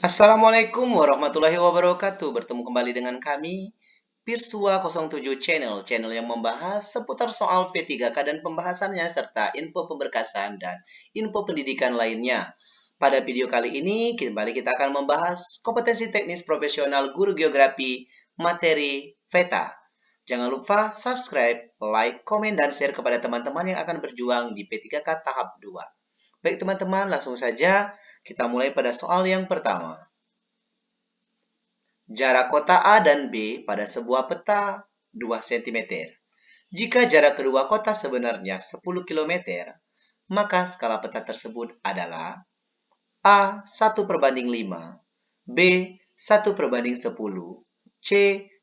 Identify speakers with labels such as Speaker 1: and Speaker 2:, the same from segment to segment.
Speaker 1: Assalamualaikum warahmatullahi wabarakatuh. Bertemu kembali dengan kami, Pirsua 07 Channel, channel yang membahas seputar soal V3K dan pembahasannya, serta info pemberkasan dan info pendidikan lainnya. Pada video kali ini, kembali kita akan membahas kompetensi teknis profesional guru geografi materi VETA. Jangan lupa subscribe, like, komen, dan share kepada teman-teman yang akan berjuang di P3K tahap 2. Baik teman-teman, langsung saja kita mulai pada soal yang pertama. Jarak kota A dan B pada sebuah peta 2 cm. Jika jarak kedua kota sebenarnya 10 km, maka skala peta tersebut adalah A 1 perbanding 5, B 1 perbanding 10, C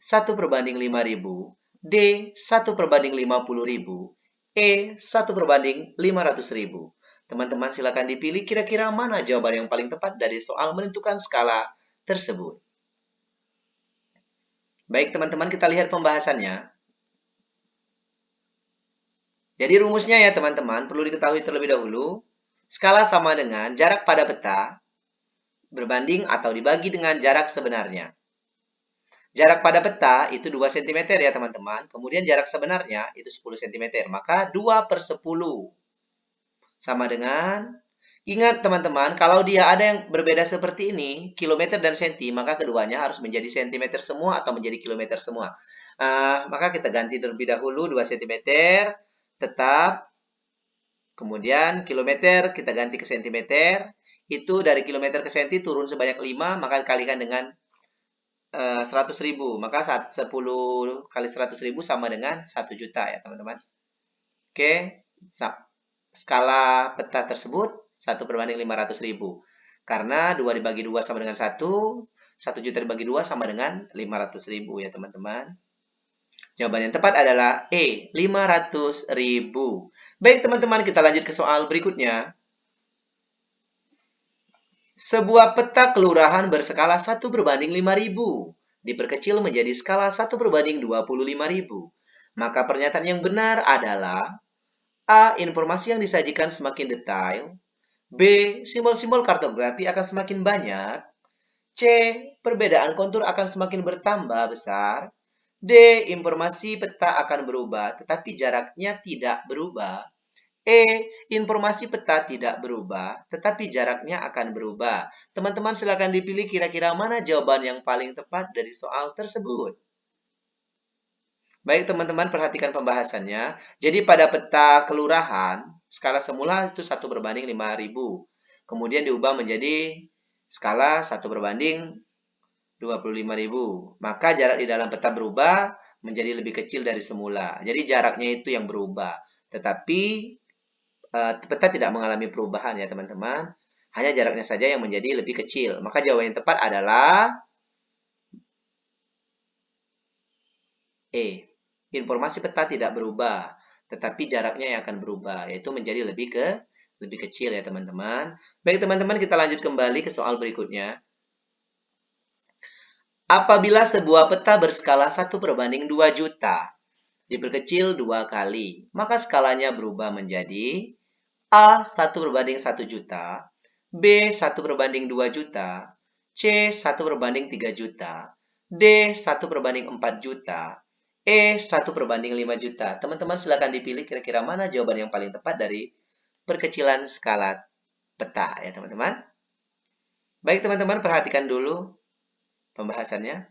Speaker 1: 1 perbanding 5000, D 1 perbanding 50000, E 1 perbanding 500000. Teman-teman silakan dipilih kira-kira mana jawaban yang paling tepat dari soal menentukan skala tersebut. Baik teman-teman kita lihat pembahasannya. Jadi rumusnya ya teman-teman perlu diketahui terlebih dahulu. Skala sama dengan jarak pada peta berbanding atau dibagi dengan jarak sebenarnya. Jarak pada peta itu 2 cm ya teman-teman. Kemudian jarak sebenarnya itu 10 cm. Maka 2 per 10 sama dengan, ingat teman-teman, kalau dia ada yang berbeda seperti ini, kilometer dan senti, maka keduanya harus menjadi sentimeter semua atau menjadi kilometer semua. Uh, maka kita ganti terlebih dahulu 2 cm, tetap. Kemudian kilometer kita ganti ke sentimeter. Itu dari kilometer ke senti turun sebanyak 5, maka kalikan dengan uh, 100 ribu. Maka 10 kali 100 ribu sama dengan 1 juta ya teman-teman. Oke, okay skala peta tersebut 1 berbanding 500 ribu. Karena 2 dibagi 2 sama dengan 1, 1 juta dibagi 2 sama dengan 500 ribu ya teman-teman. Jawaban yang tepat adalah E, 500 ribu. Baik teman-teman, kita lanjut ke soal berikutnya. Sebuah peta kelurahan berskala 1 berbanding 5000 diperkecil menjadi skala 1 berbanding 25.000. Maka pernyataan yang benar adalah A. Informasi yang disajikan semakin detail. B. Simbol-simbol kartografi akan semakin banyak. C. Perbedaan kontur akan semakin bertambah besar. D. Informasi peta akan berubah, tetapi jaraknya tidak berubah. E. Informasi peta tidak berubah, tetapi jaraknya akan berubah. Teman-teman silakan dipilih kira-kira mana jawaban yang paling tepat dari soal tersebut. Baik teman-teman perhatikan pembahasannya. Jadi pada peta kelurahan, skala semula itu 1 berbanding 5000. Kemudian diubah menjadi skala 1 berbanding 25.000. Maka jarak di dalam peta berubah menjadi lebih kecil dari semula. Jadi jaraknya itu yang berubah. Tetapi uh, peta tidak mengalami perubahan ya teman-teman. Hanya jaraknya saja yang menjadi lebih kecil. Maka jawaban yang tepat adalah E informasi peta tidak berubah, tetapi jaraknya yang akan berubah, yaitu menjadi lebih ke lebih kecil ya teman-teman. Baik teman-teman, kita lanjut kembali ke soal berikutnya. Apabila sebuah peta berskala 1 berbanding 2 juta, diperkecil dua kali, maka skalanya berubah menjadi A 1 berbanding 1 juta, B 1 berbanding 2 juta, C 1 berbanding 3 juta, D 1 berbanding 4 juta, E 1 berbanding 5 juta. Teman-teman silahkan dipilih kira-kira mana jawaban yang paling tepat dari perkecilan skala peta ya teman-teman. Baik teman-teman perhatikan dulu pembahasannya.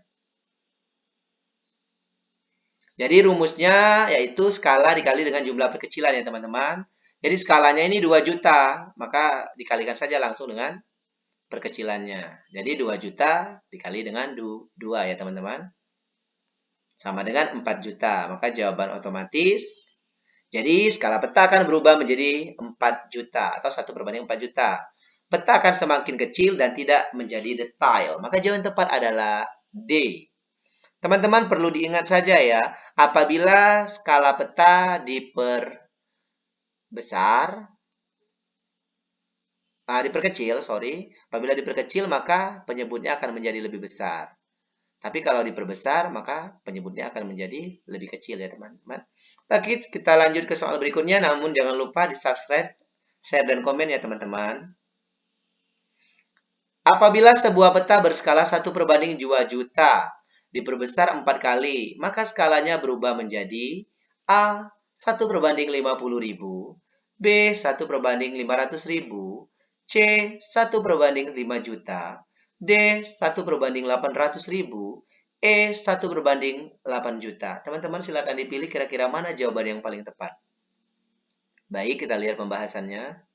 Speaker 1: Jadi rumusnya yaitu skala dikali dengan jumlah perkecilan ya teman-teman. Jadi skalanya ini 2 juta, maka dikalikan saja langsung dengan perkecilannya. Jadi 2 juta dikali dengan 2 ya teman-teman sama dengan 4 juta. Maka jawaban otomatis, jadi skala peta akan berubah menjadi 4 juta atau 1 berbanding 4 juta. Peta akan semakin kecil dan tidak menjadi detail. Maka jawaban tepat adalah D. Teman-teman perlu diingat saja ya, apabila skala peta diperbesar, ah, diperkecil, sorry, apabila diperkecil maka penyebutnya akan menjadi lebih besar. Tapi kalau diperbesar, maka penyebutnya akan menjadi lebih kecil ya teman-teman. Lagi kita lanjut ke soal berikutnya, namun jangan lupa di subscribe, share, dan komen ya teman-teman. Apabila sebuah peta berskala 1 perbanding 2 juta diperbesar 4 kali, maka skalanya berubah menjadi A 1 perbanding 50 ribu, B 1 perbanding 500 ribu, C 1 perbanding 5 juta, D 1 perbanding 800 ribu, E 1 berbanding 8 juta. Teman-teman silakan dipilih kira-kira mana jawaban yang paling tepat. Baik, kita lihat pembahasannya.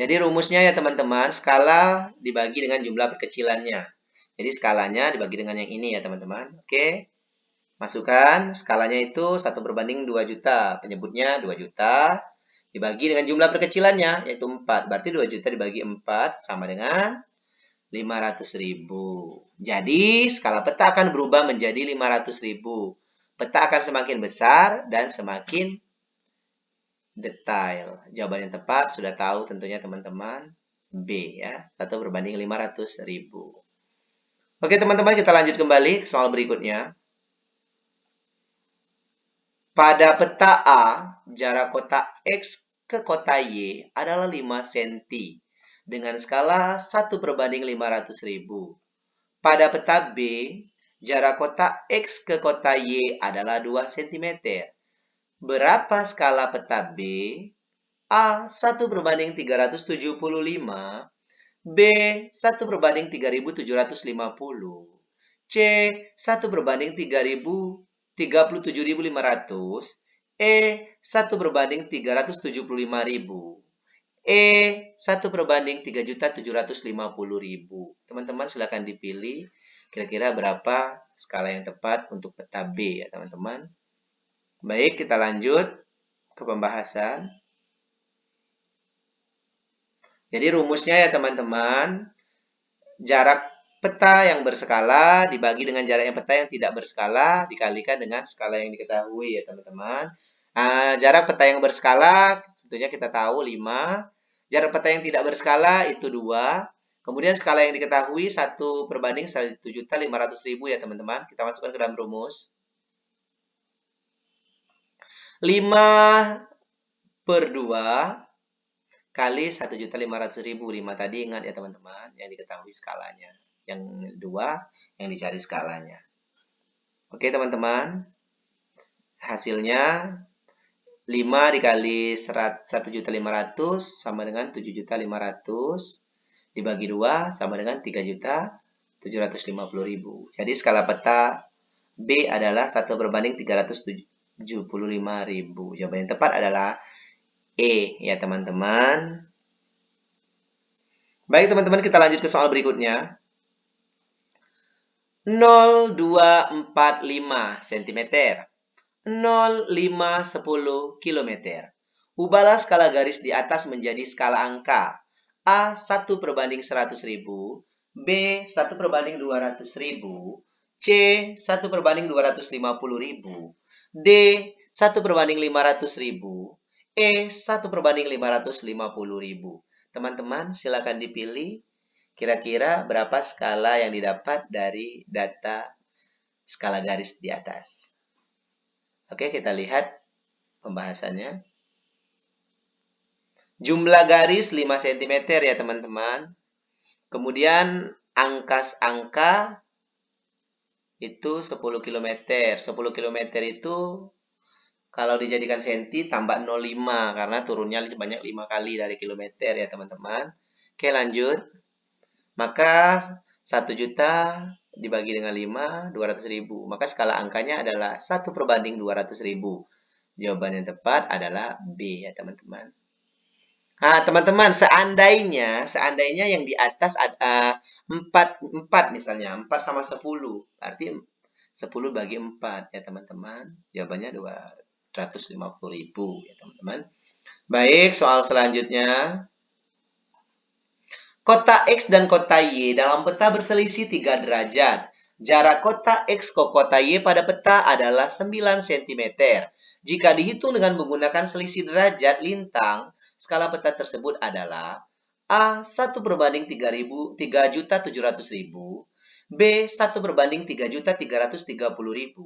Speaker 1: Jadi rumusnya ya teman-teman, skala dibagi dengan jumlah perkecilannya. Jadi skalanya dibagi dengan yang ini ya teman-teman. Oke. Masukkan skalanya itu 1 berbanding 2 juta. Penyebutnya 2 juta. Dibagi dengan jumlah perkecilannya yaitu 4. Berarti 2 juta dibagi 4 sama dengan 500 ribu. Jadi skala peta akan berubah menjadi 500 ribu. Peta akan semakin besar dan semakin detail. Jawaban yang tepat sudah tahu tentunya teman-teman B ya. Satu berbanding 500 ribu. Oke teman-teman kita lanjut kembali ke soal berikutnya. Pada peta A, jarak kota X ke kota Y adalah 5 cm dengan skala 1 berbanding 500 ribu. Pada peta B, jarak kota X ke kota Y adalah 2 cm Berapa skala peta B? A 1 berbanding 375, B 1 berbanding 3750, C 1 berbanding 3000 37.500, E 1 berbanding 375.000, E 1 berbanding 3.750.000. Teman-teman silakan dipilih kira-kira berapa skala yang tepat untuk peta B ya teman-teman. Baik, kita lanjut ke pembahasan. Jadi rumusnya ya teman-teman, jarak peta yang berskala dibagi dengan jarak yang peta yang tidak berskala dikalikan dengan skala yang diketahui ya teman-teman. Nah, jarak peta yang berskala tentunya kita tahu 5. Jarak peta yang tidak berskala itu 2. Kemudian skala yang diketahui 1 perbanding 1.500.000 ya teman-teman. Kita masukkan ke dalam rumus. 5 per 2 kali 1.500.000. 5 tadi ingat ya teman-teman, yang diketahui skalanya. Yang dua yang dicari skalanya. Oke teman-teman, hasilnya 5 dikali 1.500 sama dengan 7.500 dibagi 2 sama dengan 3.750.000. Jadi skala peta B adalah 1 berbanding 307 75.000. Jawaban yang tepat adalah E ya teman-teman. Baik teman-teman kita lanjut ke soal berikutnya. 0245 cm 0510 km. Ubahlah skala garis di atas menjadi skala angka. A 1 perbanding 100.000, B 1 perbanding 200.000, C 1 perbanding 250.000, D 1 perbanding 500 ribu. E 1 perbanding 550 ribu. Teman-teman silakan dipilih kira-kira berapa skala yang didapat dari data skala garis di atas. Oke kita lihat pembahasannya. Jumlah garis 5 cm ya teman-teman. Kemudian angkas-angka itu 10 km. 10 km itu kalau dijadikan senti tambah 05 karena turunnya sebanyak 5 kali dari kilometer ya teman-teman. Oke lanjut. Maka 1 juta dibagi dengan 5, 200 ribu. Maka skala angkanya adalah 1 perbanding 200 ribu. Jawaban yang tepat adalah B ya teman-teman. Nah, teman-teman, seandainya seandainya yang di atas ada uh, 4 4 misalnya, 4 sama 10. Berarti 10 bagi 4 ya, teman-teman. Jawabannya 250.000 ya, teman-teman. Baik, soal selanjutnya. Kota X dan kota Y dalam peta berselisih 3 derajat. Jarak kota X ke kota Y pada peta adalah 9 cm. Jika dihitung dengan menggunakan selisih derajat lintang, skala peta tersebut adalah A 1 berbanding 3.700.000, B 1 berbanding 3.330.000,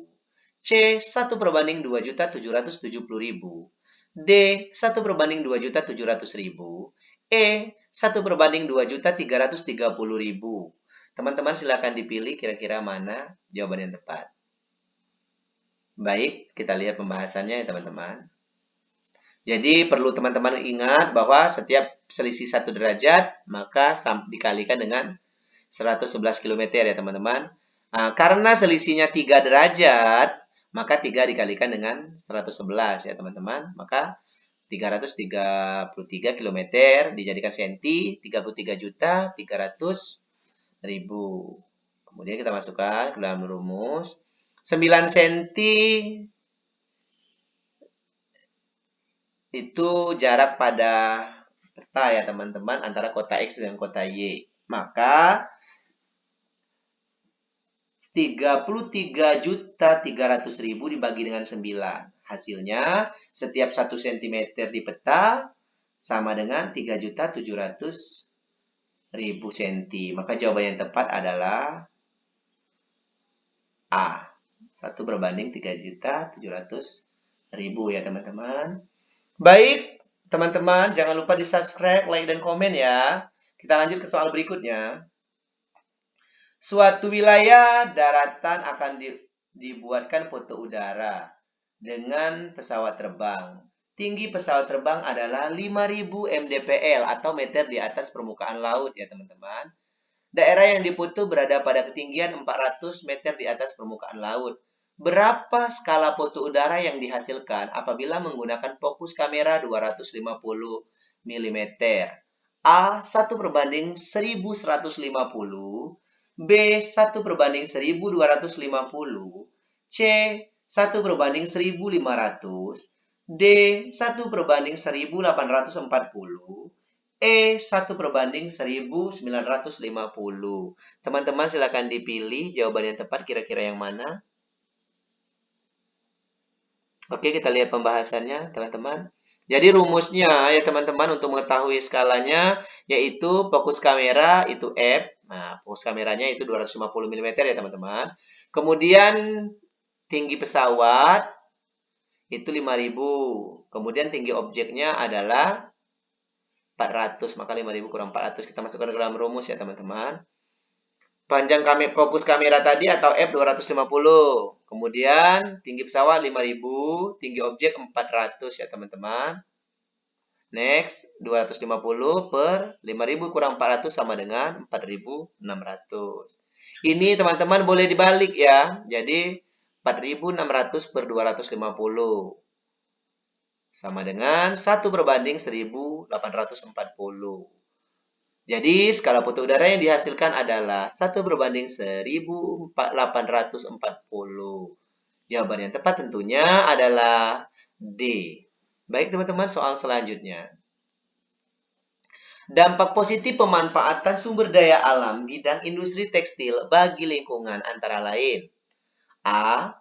Speaker 1: C 1 berbanding 2.770.000, D 1 berbanding 2.700.000, E 1 berbanding 2 juta 330 ribu. Teman-teman silakan dipilih kira-kira mana jawaban yang tepat. Baik, kita lihat pembahasannya ya teman-teman. Jadi perlu teman-teman ingat bahwa setiap selisih satu derajat maka dikalikan dengan 111 km ya teman-teman. Nah, karena selisihnya 3 derajat, maka 3 dikalikan dengan 111 ya teman-teman. Maka 333 km dijadikan senti, 33 juta 300 ribu. Kemudian kita masukkan ke dalam rumus. 9 senti itu jarak pada peta ya teman-teman antara kota X dan kota Y. Maka 33 juta 300 ribu dibagi dengan 9. Hasilnya, setiap 1 cm di peta sama dengan 3 juta 700 ribu cm. Maka jawaban yang tepat adalah A. 1 berbanding 3 juta 700 ribu ya teman-teman. Baik, teman-teman jangan lupa di subscribe, like, dan komen ya. Kita lanjut ke soal berikutnya. Suatu wilayah daratan akan di, dibuatkan foto udara dengan pesawat terbang. Tinggi pesawat terbang adalah 5000 mdpl atau meter di atas permukaan laut ya teman-teman. Daerah yang diputu berada pada ketinggian 400 meter di atas permukaan laut. Berapa skala foto udara yang dihasilkan apabila menggunakan fokus kamera 250 mm? A 1 berbanding 1150 B 1 berbanding 1250, C 1 berbanding 1500, D 1 berbanding 1840, E 1 berbanding 1950. Teman-teman silakan dipilih jawaban yang tepat kira-kira yang mana. Oke, kita lihat pembahasannya, teman-teman. Jadi rumusnya ya teman-teman untuk mengetahui skalanya yaitu fokus kamera itu F Nah, fokus kameranya itu 250 mm ya teman-teman. Kemudian tinggi pesawat itu 5000. Kemudian tinggi objeknya adalah 400. Maka 5000 kurang 400 kita masukkan ke dalam rumus ya teman-teman. Panjang kami fokus kamera tadi atau f 250. Kemudian tinggi pesawat 5000, tinggi objek 400 ya teman-teman. Next, 250 per 5000 kurang 400 sama dengan 4600. Ini teman-teman boleh dibalik ya. Jadi 4600 per 250 sama dengan 1 berbanding 1840. Jadi skala foto udara yang dihasilkan adalah 1 berbanding 1840. Jawaban yang tepat tentunya adalah D. Baik teman-teman, soal selanjutnya. Dampak positif pemanfaatan sumber daya alam bidang industri tekstil bagi lingkungan antara lain. A.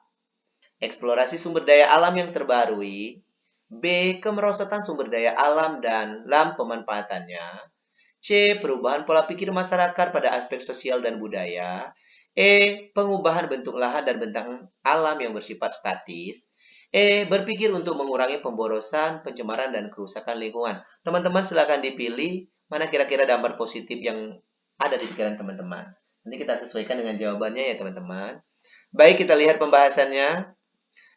Speaker 1: Eksplorasi sumber daya alam yang terbarui. B. Kemerosotan sumber daya alam dan lam pemanfaatannya. C. Perubahan pola pikir masyarakat pada aspek sosial dan budaya. E. Pengubahan bentuk lahan dan bentang alam yang bersifat statis. E. Berpikir untuk mengurangi pemborosan, pencemaran, dan kerusakan lingkungan. Teman-teman silakan dipilih mana kira-kira dampak positif yang ada di pikiran teman-teman. Nanti kita sesuaikan dengan jawabannya ya teman-teman. Baik, kita lihat pembahasannya.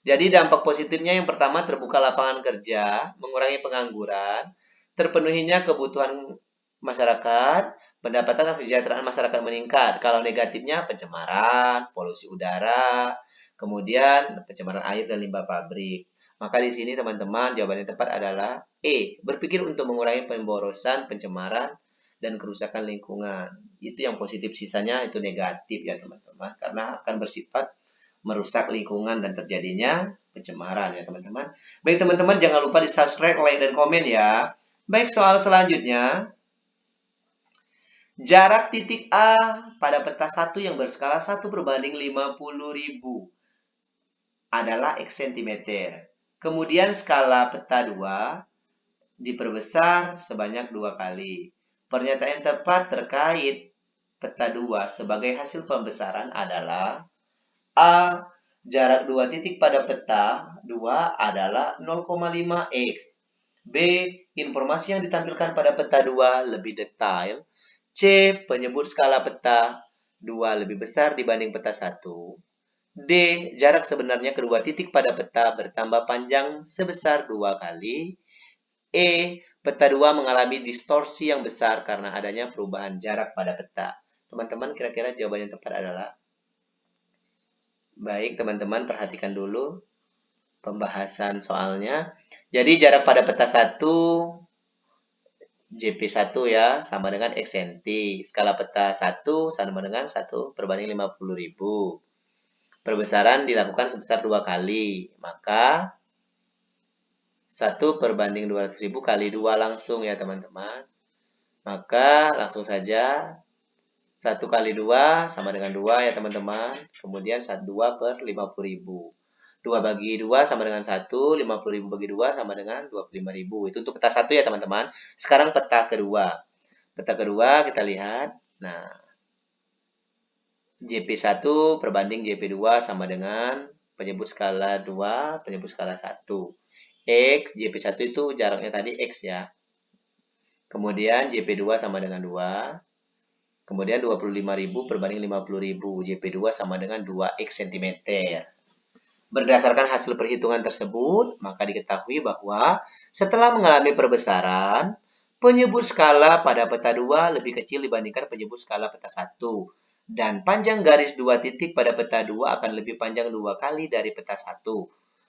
Speaker 1: Jadi dampak positifnya yang pertama terbuka lapangan kerja, mengurangi pengangguran, terpenuhinya kebutuhan masyarakat, pendapatan dan kesejahteraan masyarakat meningkat. Kalau negatifnya pencemaran, polusi udara, Kemudian pencemaran air dan limbah pabrik. Maka di sini teman-teman jawaban yang tepat adalah E. Berpikir untuk mengurangi pemborosan, pencemaran, dan kerusakan lingkungan. Itu yang positif, sisanya itu negatif ya teman-teman. Karena akan bersifat merusak lingkungan dan terjadinya pencemaran ya teman-teman. Baik teman-teman jangan lupa di subscribe, like, dan komen ya. Baik soal selanjutnya. Jarak titik A pada peta 1 yang berskala 1 berbanding 50.000 adalah X cm. Kemudian skala peta 2 diperbesar sebanyak dua kali. Pernyataan tepat terkait peta 2 sebagai hasil pembesaran adalah A. Jarak dua titik pada peta 2 adalah 0,5x. B. Informasi yang ditampilkan pada peta 2 lebih detail. C. Penyebut skala peta 2 lebih besar dibanding peta 1. D. Jarak sebenarnya kedua titik pada peta bertambah panjang sebesar dua kali. E. Peta 2 mengalami distorsi yang besar karena adanya perubahan jarak pada peta. Teman-teman, kira-kira jawaban yang tepat adalah? Baik, teman-teman perhatikan dulu pembahasan soalnya. Jadi jarak pada peta 1 JP1 ya sama dengan X cm. Skala peta 1 sama dengan 1 perbanding 50.000. Perbesaran dilakukan sebesar dua kali. Maka 1 perbanding 200.000 kali 2 langsung ya teman-teman. Maka langsung saja 1 kali 2 sama dengan 2 ya teman-teman. Kemudian 2 per 50.000. 2 bagi 2 sama dengan 1, 50.000 bagi 2 sama dengan 25.000. Itu untuk peta 1 ya teman-teman. Sekarang peta kedua. Peta kedua kita lihat. Nah, JP1 perbanding JP2 sama dengan penyebut skala 2, penyebut skala 1. X, JP1 itu jaraknya tadi X ya. Kemudian JP2 sama dengan 2. Kemudian 25.000 perbanding 50.000. JP2 sama dengan 2X cm. Berdasarkan hasil perhitungan tersebut, maka diketahui bahwa setelah mengalami perbesaran, penyebut skala pada peta 2 lebih kecil dibandingkan penyebut skala peta 1. Dan panjang garis dua titik pada peta 2 akan lebih panjang dua kali dari peta 1.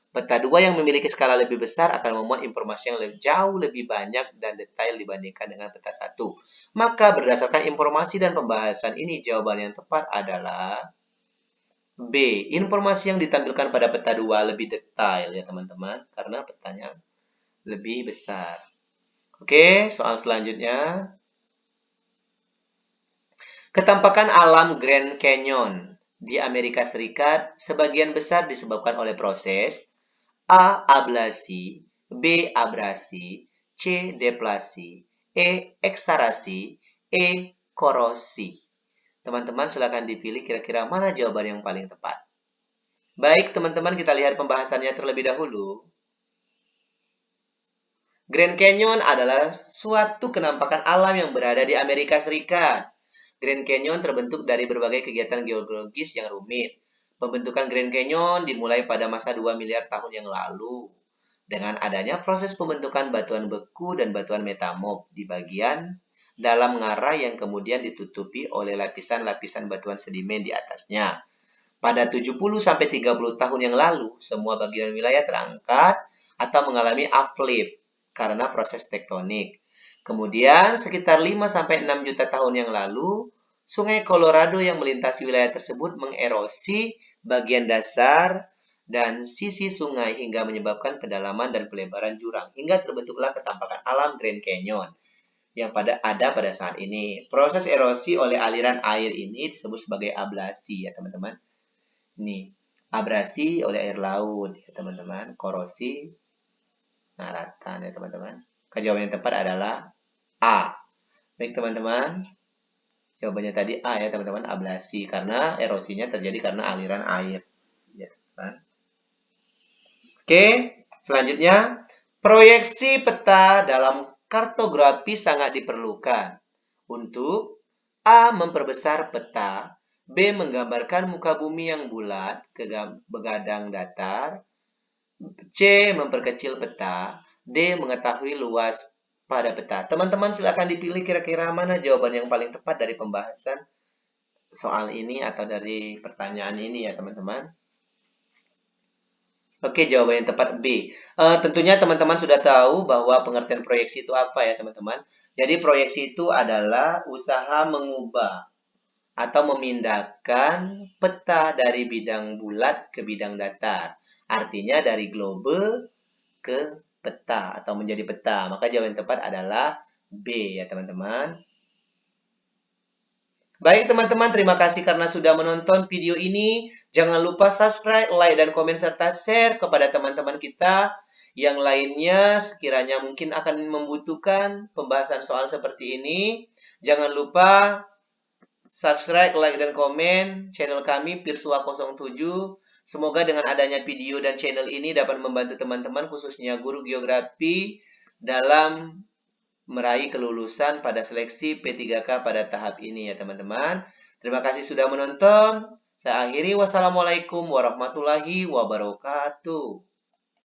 Speaker 1: Peta 2 yang memiliki skala lebih besar akan memuat informasi yang lebih, jauh lebih banyak dan detail dibandingkan dengan peta 1. Maka berdasarkan informasi dan pembahasan ini, jawaban yang tepat adalah B. Informasi yang ditampilkan pada peta 2 lebih detail ya teman-teman. Karena petanya lebih besar. Oke, soal selanjutnya. Ketampakan alam Grand Canyon di Amerika Serikat sebagian besar disebabkan oleh proses A. Ablasi B. Abrasi C. Deplasi E. Eksarasi E. Korosi Teman-teman silahkan dipilih kira-kira mana jawaban yang paling tepat. Baik, teman-teman kita lihat pembahasannya terlebih dahulu. Grand Canyon adalah suatu kenampakan alam yang berada di Amerika Serikat. Grand Canyon terbentuk dari berbagai kegiatan geologis yang rumit. Pembentukan Grand Canyon dimulai pada masa 2 miliar tahun yang lalu. Dengan adanya proses pembentukan batuan beku dan batuan metamorf di bagian dalam ngarai yang kemudian ditutupi oleh lapisan-lapisan batuan sedimen di atasnya. Pada 70-30 tahun yang lalu, semua bagian wilayah terangkat atau mengalami uplift karena proses tektonik. Kemudian, sekitar 5-6 juta tahun yang lalu, sungai Colorado yang melintasi wilayah tersebut mengerosi bagian dasar dan sisi sungai hingga menyebabkan kedalaman dan pelebaran jurang hingga terbentuklah ketampakan alam Grand Canyon yang pada ada pada saat ini. Proses erosi oleh aliran air ini disebut sebagai ablasi ya teman-teman. Ini abrasi oleh air laut ya teman-teman. Korosi naratan ya teman-teman. Jawaban yang tepat adalah A. Baik teman-teman. Jawabannya tadi A ya teman-teman, ablasi karena erosinya terjadi karena aliran air. Ya, teman. Oke, selanjutnya proyeksi peta dalam kartografi sangat diperlukan untuk A. Memperbesar peta B. Menggambarkan muka bumi yang bulat ke begadang datar C. Memperkecil peta D. Mengetahui luas pada peta Teman-teman silakan dipilih kira-kira mana jawaban yang paling tepat dari pembahasan soal ini atau dari pertanyaan ini ya teman-teman Oke, jawaban yang tepat B. Uh, tentunya teman-teman sudah tahu bahwa pengertian proyeksi itu apa ya teman-teman. Jadi proyeksi itu adalah usaha mengubah atau memindahkan peta dari bidang bulat ke bidang datar. Artinya dari globe ke peta atau menjadi peta. Maka jawaban tepat adalah B ya teman-teman. Baik teman-teman, terima kasih karena sudah menonton video ini. Jangan lupa subscribe, like, dan komen serta share kepada teman-teman kita yang lainnya sekiranya mungkin akan membutuhkan pembahasan soal seperti ini. Jangan lupa subscribe, like, dan komen channel kami Pirsua 07. Semoga dengan adanya video dan channel ini dapat membantu teman-teman khususnya guru geografi dalam meraih kelulusan pada seleksi P3K pada tahap ini ya teman-teman. Terima kasih sudah menonton. Saya akhiri wassalamualaikum warahmatullahi wabarakatuh.